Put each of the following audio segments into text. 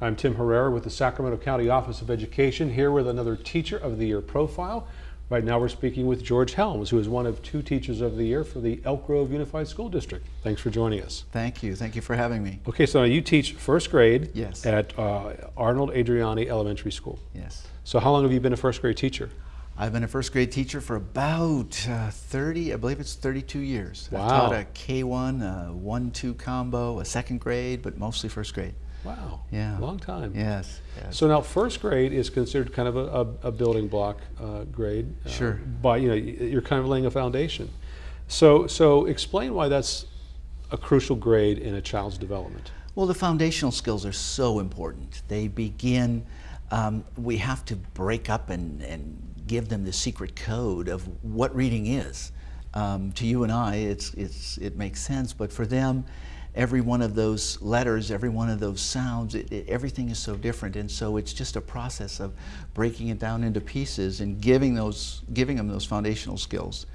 I'm Tim Herrera with the Sacramento County Office of Education, here with another Teacher of the Year profile. Right now we're speaking with George Helms, who is one of two Teachers of the Year for the Elk Grove Unified School District. Thanks for joining us. Thank you. Thank you for having me. Okay, so you teach first grade Yes. at uh, Arnold Adreani Elementary School. Yes. So how long have you been a first grade teacher? I've been a first grade teacher for about uh, 30, I believe it's 32 years. Wow. I've taught a K1, a 1-2 combo, a second grade, but mostly first grade. Wow, Yeah. long time. Yes. yes. So now first grade is considered kind of a, a, a building block uh, grade. uh, Sure. But you know you're kind of laying a foundation. So, so explain why that's a crucial grade in a child's development. Well, the foundational skills are so important. They begin, um, we have to break up and, and give them the secret code of what reading is. Um, to you and I, it's, it's, it makes sense, but for them, every one of those letters, every one of those sounds, it, it, everything is so different. And so it's just a process of breaking it down into pieces and giving, those, giving them those foundational skills.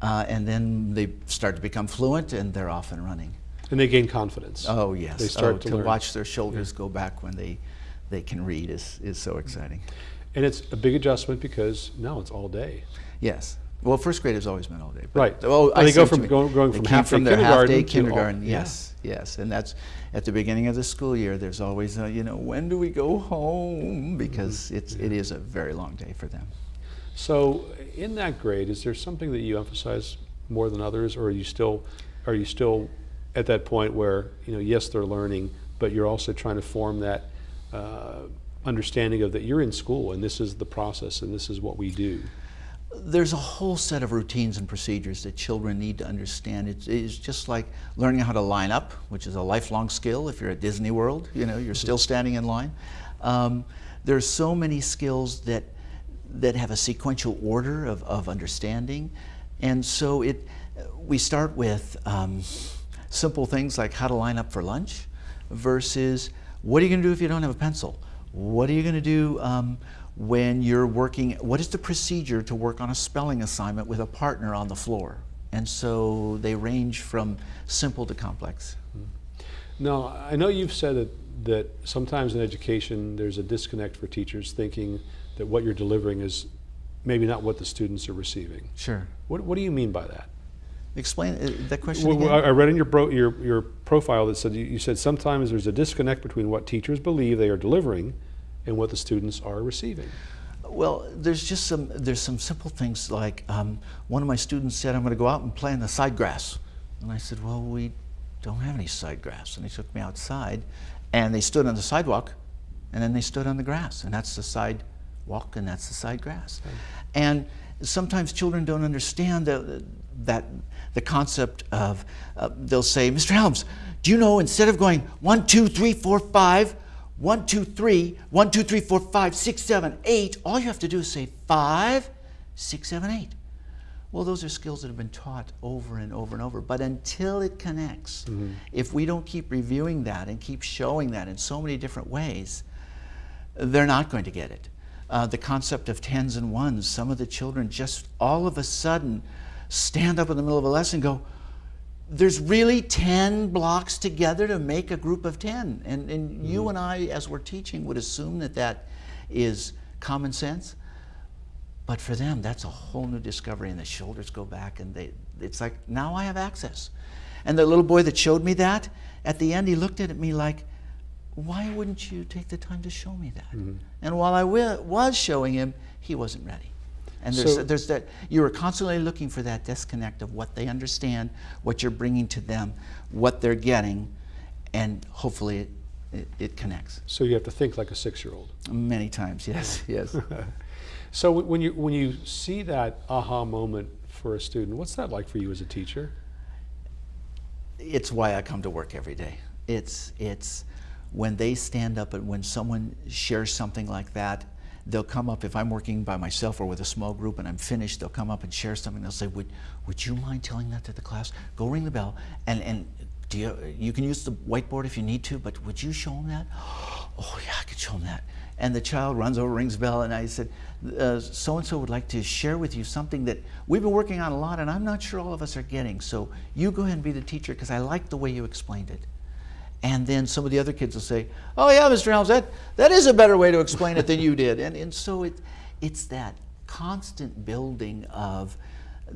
Uh, and then they start to become fluent and they're off and running. And they gain confidence. Oh yes. They start oh, to to, watch their shoulders go back when they they can read is is so exciting. And it's a big adjustment because now it's all day. Yes. Well, first grade has always been all day. but- Right. Oh, I they go from going- going from half-day from kindergarten half-day to all- kindergarten. yeah. Yes, yes, and that's at the beginning of the school year. There's always, a, you know, when do we go home? Because it's it is a very long day for them. So in that grade, is there something that you emphasize more than others, or are you still, are you still at that point where you know, yes, they're learning, but you're also trying to form that uh, understanding of that you're in school and this is the process and this is what we do. There's a whole set of routines and procedures that children need to understand. It's, it's just like learning how to line up, which is a lifelong skill. If you're at Disney World, you know, you're still standing in line. Um, there's so many skills that, that have a sequential order of, of understanding. And so it, we start with um, simple things like how to line up for lunch versus what are you going to do if you don't have a pencil? What are you going to do um, when you're working? What is the procedure to work on a spelling assignment with a partner on the floor? And so they range from simple to complex. Now, I know you've said that, that sometimes in education there's a disconnect for teachers thinking that what you're delivering is maybe not what the students are receiving. Sure. What, what do you mean by that? Explain uh, that question Well, again. I read in your, bro, your, your profile that said you, you said sometimes there's a disconnect between what teachers believe they are delivering and what the students are receiving. Well, there's just some there's some simple things like um, one of my students said, "I'm going to go out and play in the side grass," and I said, "Well, we don't have any side grass." And he took me outside, and they stood on the sidewalk, and then they stood on the grass, and that's the sidewalk, and that's the side grass. And sometimes children don't understand that that the concept of uh, they'll say, "Mr. Helms, do you know instead of going one, two, three, four, five." One, two, three, one, two, three, four, five, six, seven, eight. All you have to do is say five, six, seven, eight. Well, those are skills that have been taught over and over and over. But until it connects, if we don't keep reviewing that and keep showing that in so many different ways, they're not going to get it. Uh, the concept of tens and ones, some of the children just all of a sudden stand up in the middle of a lesson and go, there's really 10 blocks together to make a group of 10. And, and you mm-hmm. and I, as we're teaching, would assume that that is common sense. But for them, that's a whole new discovery, and the shoulders go back, and they, it's like, now I have access. And the little boy that showed me that, at the end, he looked at me like, why wouldn't you take the time to show me that? Mm-hmm. And while I was showing him, he wasn't ready. And there's, So- there's that, you are constantly looking for that disconnect of what they understand, what you're bringing to them, what they're getting, and hopefully it, it, it connects. So you have to think like a six-year-old. Many times, yes, yes. So when you, when you see that aha moment for a student, what's that like for you as a teacher? it's why I come to work every day. It's, it's when they stand up and when someone shares something like that, they'll come up, if I'm working by myself or with a small group and I'm finished, they'll come up and share something. They'll say, would, would you mind telling that to the class? Go ring the bell and, and do you, you can use the whiteboard if you need to, but would you show them that? Oh yeah, I could show them that. And the child runs over, rings the bell, and I said, so and so would like to share with you something that we've been working on a lot, and I'm not sure all of us are getting. So you go ahead and be the teacher because I like the way you explained it. And then some of the other kids will say, "Oh yeah, Mr. Helms, that that is a better way to explain it than you did." And and so it it's that constant building of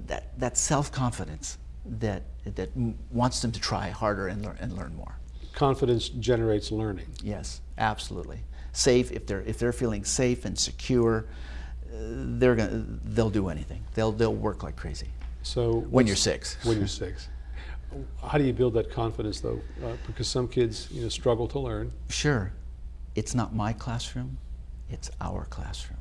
that that self-confidence that that wants them to try harder and learn and learn more. Confidence generates learning. Yes, absolutely. Safe if they're if they're feeling safe and secure, they're gonna they'll do anything. They'll they'll work like crazy. So When you're six. When you're six. How do you build that confidence though? Uh, because some kids, you know, struggle to learn. Sure, it's not my classroom, it's our classroom.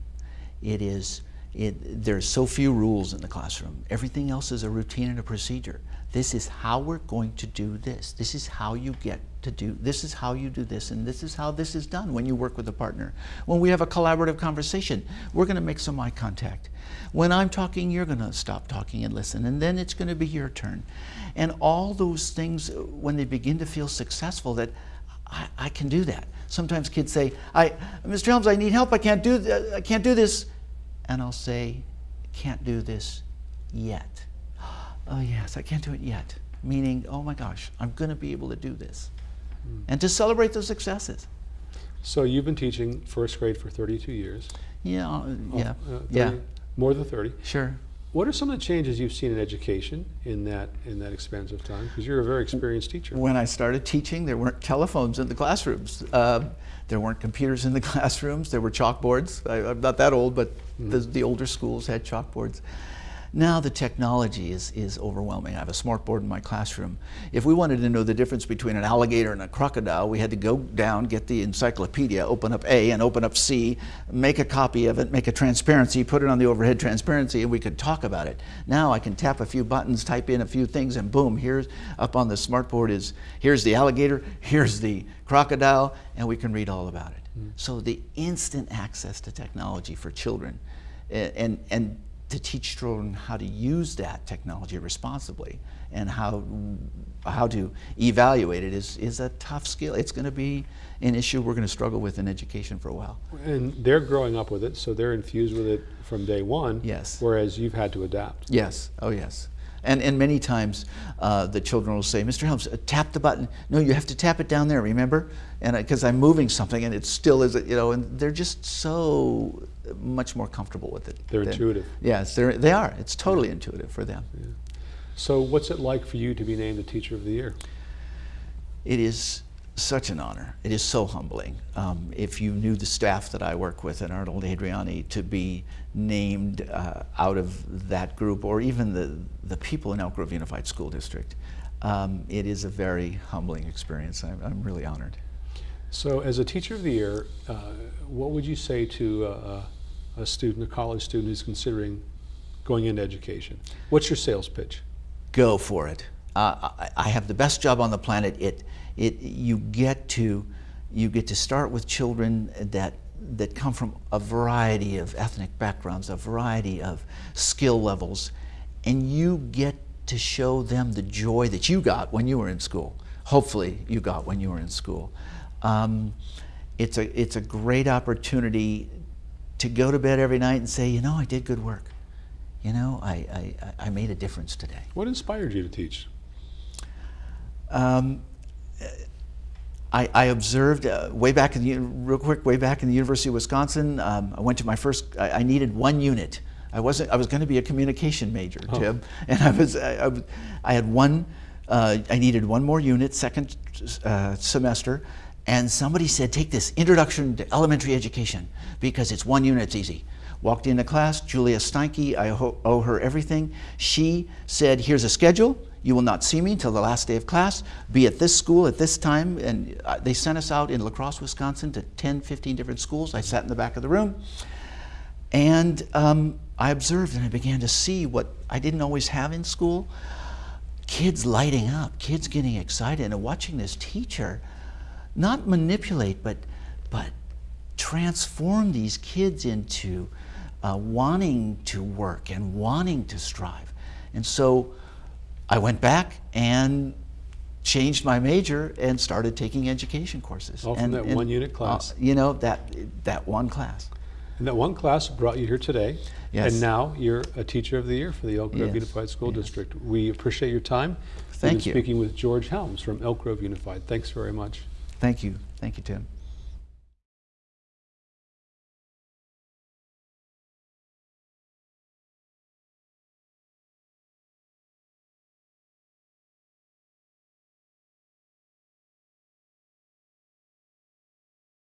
It is, it, there's so few rules in the classroom. Everything else is a routine and a procedure. This is how we're going to do this. This is how you get to do, this is how you do this, and this is how this is done when you work with a partner. When we have a collaborative conversation, we're going to make some eye contact. When I'm talking, you're going to stop talking and listen, and then it's going to be your turn. And all those things, when they begin to feel successful, that I, I can do that. Sometimes kids say, I, Mr. Helms, I need help. I can't do, I can't do this. And I'll say, can't do this yet. Oh, yes, I can't do it yet. Meaning, oh my gosh, I'm going to be able to do this. And to celebrate those successes. So you've been teaching first grade for 32 years. Yeah, uh, yeah, Uh, 30 yeah, More than 30. sure. What are some of the changes you've seen in education in that in that expanse of time? Because you're a very experienced teacher. When I started teaching, there weren't telephones in the classrooms. Uh, there weren't computers in the classrooms. There were chalkboards. I, I'm not that old, but the, the older schools had chalkboards. Now the technology is, is overwhelming. I have a smart board in my classroom. If we wanted to know the difference between an alligator and a crocodile, we had to go down, get the encyclopedia, open up A and open up C, make a copy of it, make a transparency, put it on the overhead transparency, and we could talk about it. Now I can tap a few buttons, type in a few things, and boom, here's up on the smart board is here's the alligator, here's the crocodile, and we can read all about it. Mm. So the instant access to technology for children and, and, and to teach children how to use that technology responsibly and how, how to evaluate it is, is a tough skill. It's going to be an issue we're going to struggle with in education for a while. And they're growing up with it, so they're infused with it from day one. Yes. Whereas you've had to adapt. Yes, oh yes. And, and many times uh, the children will say, Mr. Helms, uh, tap the button. No, you have to tap it down there, remember? And because I'm moving something and it still is, you know, and they're just so much more comfortable with it. They're than- intuitive. Yes, they're, they are. It's totally intuitive for them. So what's it like for you to be named the Teacher of the Year? It is such an honor. It is so humbling. Um, if you knew the staff that I work with at Arnold Adreani, to be named uh, out of that group, or even the, the people in Elk Grove Unified School District, um, it is a very humbling experience. I'm, I'm really honored. So as a Teacher of the Year, uh, what would you say to uh, a student, a college student who's considering going into education? What's your sales pitch? go for it. Uh, I, I have the best job on the planet. It, it, you get to, you get to start with children that that come from a variety of ethnic backgrounds, a variety of skill levels, and you get to show them the joy that you got when you were in school. Hopefully, you got when you were in school. Um, it's a it's a great opportunity to go to bed every night and say, you know, I did good work. You know, I, I, I made a difference today. What inspired you to teach? Um, I, I observed uh, way back in the, real quick, way back in the University of Wisconsin. Um, I went to my first. I, I needed one unit. I wasn't. I was going to be a communication major, Oh. Tim, and I was. I, I, I had one. Uh, I needed one more unit, second uh, semester, and somebody said, "Take this Introduction to Elementary Education because it's one unit. It's easy." Walked into class, Julia Steinke, I owe her everything. She said, Here's a schedule. You will not see me until the last day of class. Be at this school at this time. And uh, they sent us out in La Crosse, Wisconsin to 10, 15 different schools. I sat in the back of the room. And um, I observed and I began to see what I didn't always have in school kids lighting up, kids getting excited, and watching this teacher not manipulate, but, but transform these kids into uh, wanting to work and wanting to strive. And so I went back and changed my major and started taking education courses. All from And- that and, one unit uh, class. you know, that, that one class. And that one class brought you here today. Yes. And now you're a Teacher of the Year for the Elk Grove Yes, Unified School yes. District. We appreciate your time. Thank you. speaking with George Helms from Elk Grove Unified. Thanks very much. Thank you. Thank you, Tim.